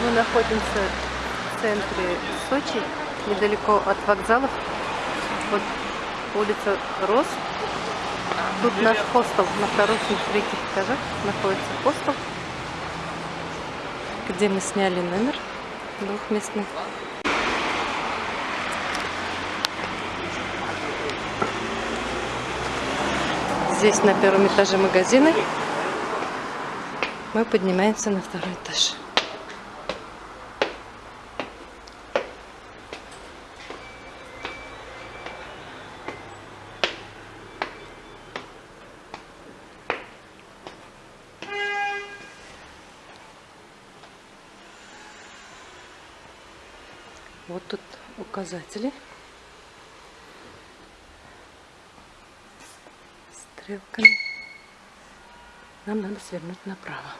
Мы находимся в центре Сочи, недалеко от вокзалов. Вот улица Рос. Тут наш хостел на вторых и третьих этажах находится хостел, где мы сняли номер двухместный. Здесь на первом этаже магазины. Мы поднимаемся на второй этаж. Вот тут указатели. Стрелками. Нам надо свернуть направо.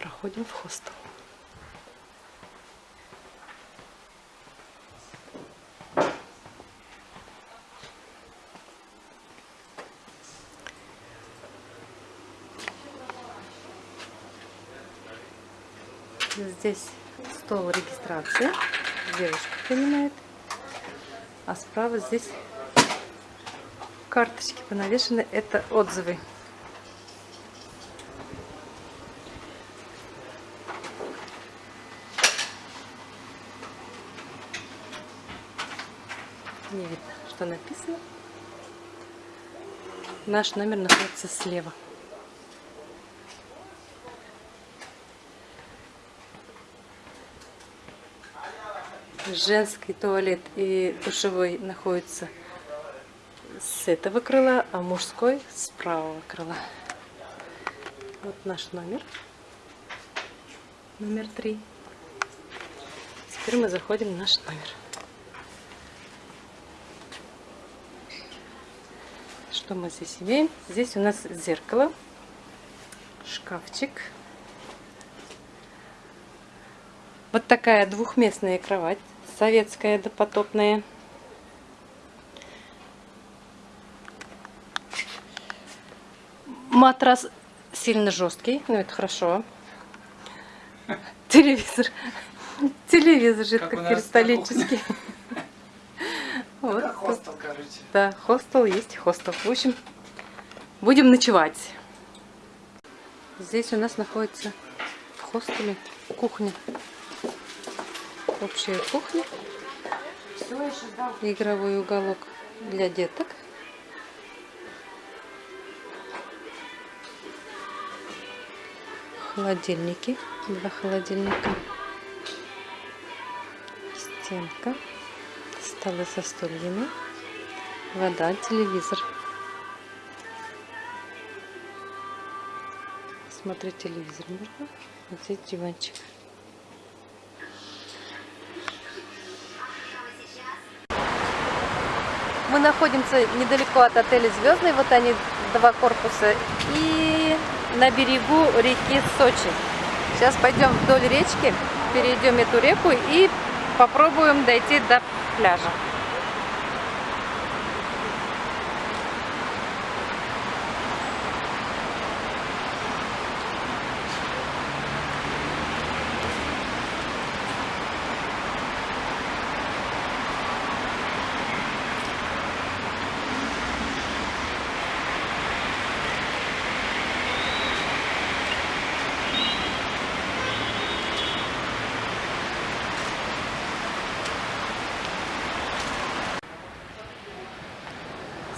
Проходим в хостел. Здесь стол регистрации. Девушка принимает. А справа здесь карточки понавешены. Это отзывы. Не видно, что написано. Наш номер находится слева. Женский туалет и душевой находятся с этого крыла, а мужской с правого крыла. Вот наш номер. Номер три. Теперь мы заходим в наш номер. Что мы здесь имеем? Здесь у нас зеркало, шкафчик. Вот такая двухместная кровать советская допотопная. Матрас сильно жесткий, но это хорошо. Телевизор. Телевизор жидкокристаллический. Вот. Это хостел, короче. Да, хостел есть хостел. В общем, будем ночевать. Здесь у нас находится в хостеле кухня общая кухня, игровой уголок для деток. Холодильники, два холодильника, стенка, столы со стульями, вода, телевизор. Смотреть телевизор можно, вот здесь диванчик. Мы находимся недалеко от отеля Звездный, вот они, два корпуса, и на берегу реки Сочи. Сейчас пойдем вдоль речки, перейдем эту реку и попробуем дойти до пляжа.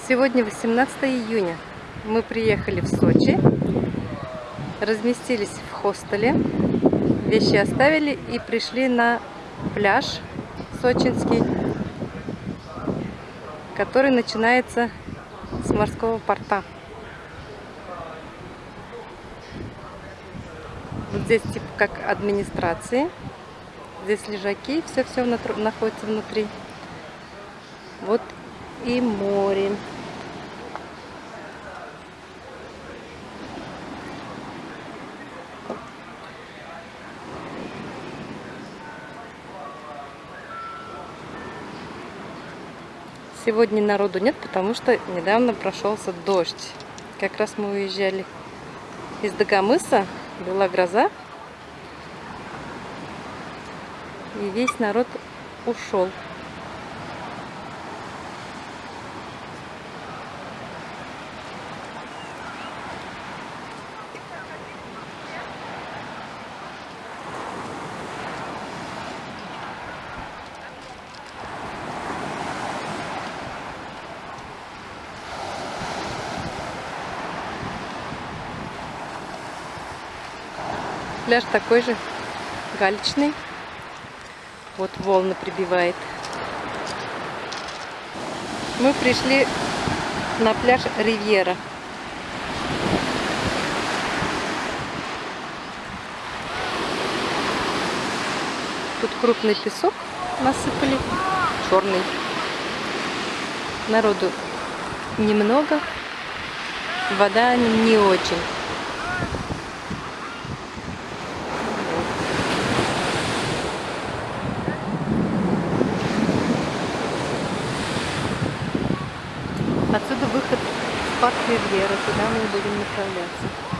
Сегодня 18 июня. Мы приехали в Сочи, разместились в хостеле, вещи оставили и пришли на пляж сочинский, который начинается с морского порта. Вот здесь типа как администрации. Здесь лежаки, все-все находится внутри. Вот и море. Сегодня народу нет, потому что недавно прошелся дождь. Как раз мы уезжали из Дагомыса, была гроза, и весь народ ушел. Пляж такой же, галечный. Вот волны прибивает. Мы пришли на пляж Ривьера. Тут крупный песок насыпали, черный. Народу немного, вода не очень. Парк Ривьера, куда мы будем направляться.